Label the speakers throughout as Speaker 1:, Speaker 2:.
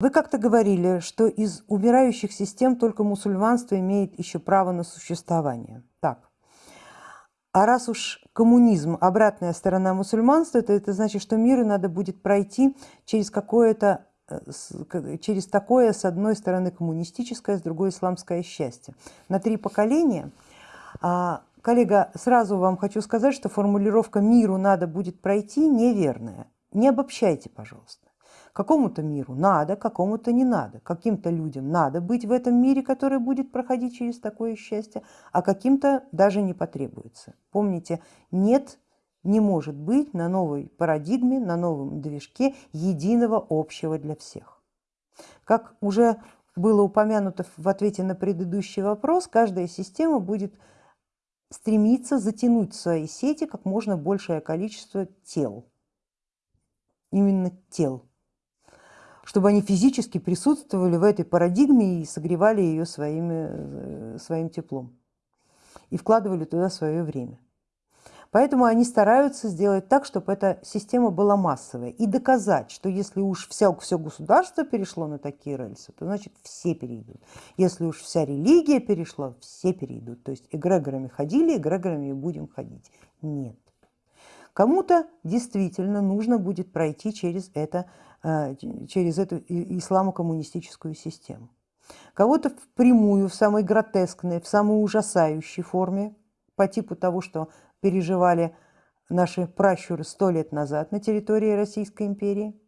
Speaker 1: Вы как-то говорили, что из умирающих систем только мусульманство имеет еще право на существование. Так. А раз уж коммунизм – обратная сторона мусульманства, то это значит, что миру надо будет пройти через какое-то э, через такое, с одной стороны, коммунистическое, с другой исламское счастье. На три поколения. А, коллега, сразу вам хочу сказать, что формулировка «миру надо будет пройти» неверная. Не обобщайте, пожалуйста. Какому-то миру надо, какому-то не надо. Каким-то людям надо быть в этом мире, который будет проходить через такое счастье, а каким-то даже не потребуется. Помните, нет, не может быть на новой парадигме, на новом движке единого общего для всех. Как уже было упомянуто в ответе на предыдущий вопрос, каждая система будет стремиться затянуть в свои сети как можно большее количество тел. Именно тел чтобы они физически присутствовали в этой парадигме и согревали ее своими, э, своим теплом и вкладывали туда свое время. Поэтому они стараются сделать так, чтобы эта система была массовая и доказать, что если уж вся, все государство перешло на такие рельсы, то значит все перейдут. Если уж вся религия перешла, все перейдут. То есть эгрегорами ходили, эгрегорами и будем ходить. Нет. Кому-то действительно нужно будет пройти через это Э, через эту исламо-коммунистическую систему. Кого-то впрямую, в самой гротескной, в самой ужасающей форме, по типу того, что переживали наши пращуры сто лет назад на территории Российской империи.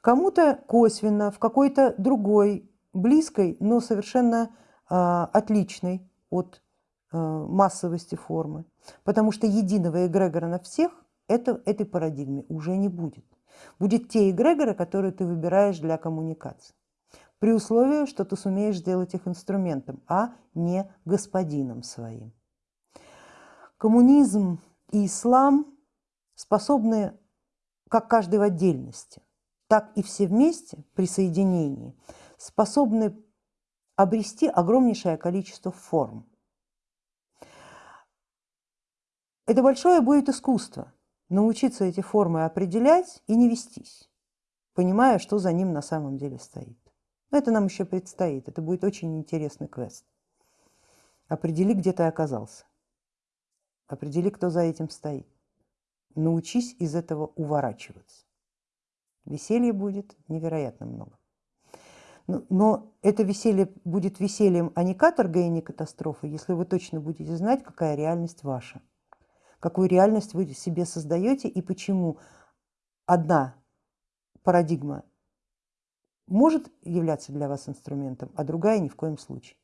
Speaker 1: Кому-то косвенно, в какой-то другой, близкой, но совершенно э, отличной от э, массовости формы. Потому что единого эгрегора на всех это, этой парадигме уже не будет будет те эгрегоры, которые ты выбираешь для коммуникации. При условии, что ты сумеешь сделать их инструментом, а не господином своим. Коммунизм и ислам способны, как каждый в отдельности, так и все вместе при соединении, способны обрести огромнейшее количество форм. Это большое будет искусство, научиться эти формы определять и не вестись, понимая, что за ним на самом деле стоит. Это нам еще предстоит, это будет очень интересный квест. Определи, где ты оказался. Определи, кто за этим стоит. Научись из этого уворачиваться. Веселья будет невероятно много. Но, но это веселье будет весельем, а не каторгой и не катастрофой, если вы точно будете знать, какая реальность ваша какую реальность вы себе создаете и почему одна парадигма может являться для вас инструментом, а другая ни в коем случае.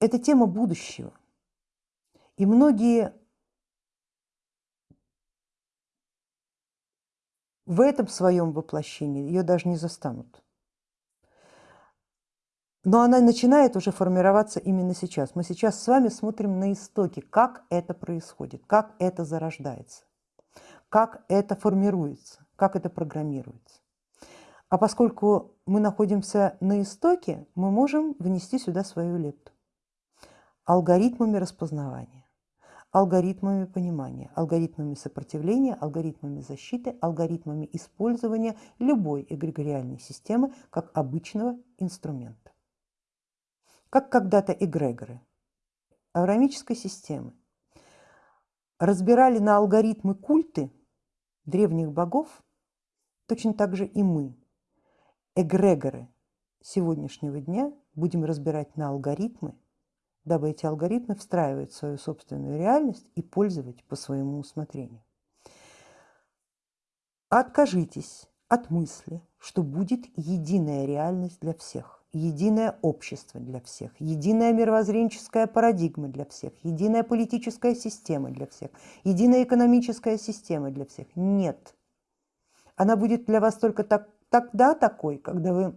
Speaker 1: Это тема будущего. И многие в этом своем воплощении ее даже не застанут. Но она начинает уже формироваться именно сейчас. Мы сейчас с вами смотрим на истоки, как это происходит, как это зарождается, как это формируется, как это программируется. А поскольку мы находимся на истоке, мы можем внести сюда свою лепту. Алгоритмами распознавания, алгоритмами понимания, алгоритмами сопротивления, алгоритмами защиты, алгоритмами использования любой эгрегориальной системы как обычного инструмента как когда-то эгрегоры аврамической системы. Разбирали на алгоритмы культы древних богов, точно так же и мы, эгрегоры сегодняшнего дня, будем разбирать на алгоритмы, дабы эти алгоритмы встраивать в свою собственную реальность и пользовать по своему усмотрению. Откажитесь от мысли, что будет единая реальность для всех единое общество для всех, единая мировоззренческая парадигма для всех, единая политическая система для всех, единая экономическая система для всех. Нет. Она будет для вас только так, тогда такой, когда вы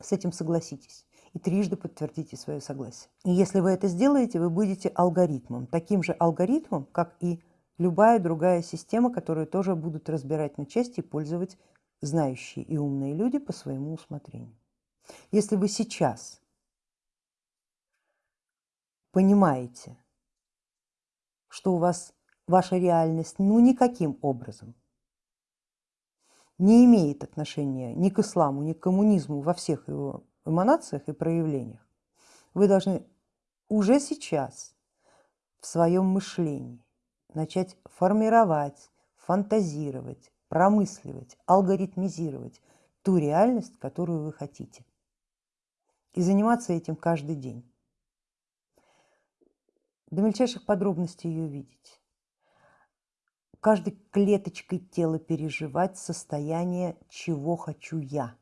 Speaker 1: с этим согласитесь и трижды подтвердите свое согласие. И если вы это сделаете, вы будете алгоритмом, таким же алгоритмом, как и любая другая система, которую тоже будут разбирать на части и пользовать знающие и умные люди по своему усмотрению. Если вы сейчас понимаете, что у вас ваша реальность ну никаким образом не имеет отношения ни к исламу, ни к коммунизму во всех его эманациях и проявлениях, вы должны уже сейчас в своем мышлении начать формировать, фантазировать, промысливать, алгоритмизировать ту реальность, которую вы хотите. И заниматься этим каждый день. До мельчайших подробностей ее видеть. Каждой клеточкой тела переживать состояние «чего хочу я».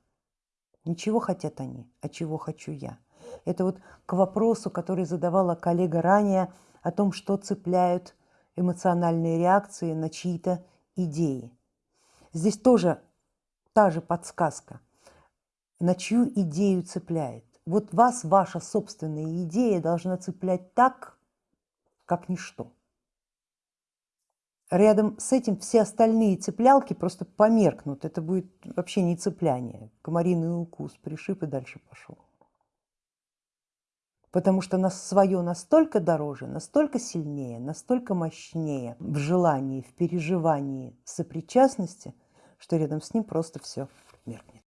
Speaker 1: Не чего хотят они, а чего хочу я. Это вот к вопросу, который задавала коллега ранее, о том, что цепляют эмоциональные реакции на чьи-то идеи. Здесь тоже та же подсказка, на чью идею цепляет. Вот вас ваша собственная идея должна цеплять так, как ничто. Рядом с этим все остальные цеплялки просто померкнут. Это будет вообще не цепляние. Комариный укус пришиб и дальше пошел потому что нас свое настолько дороже, настолько сильнее, настолько мощнее в желании, в переживании сопричастности, что рядом с ним просто все меркнет.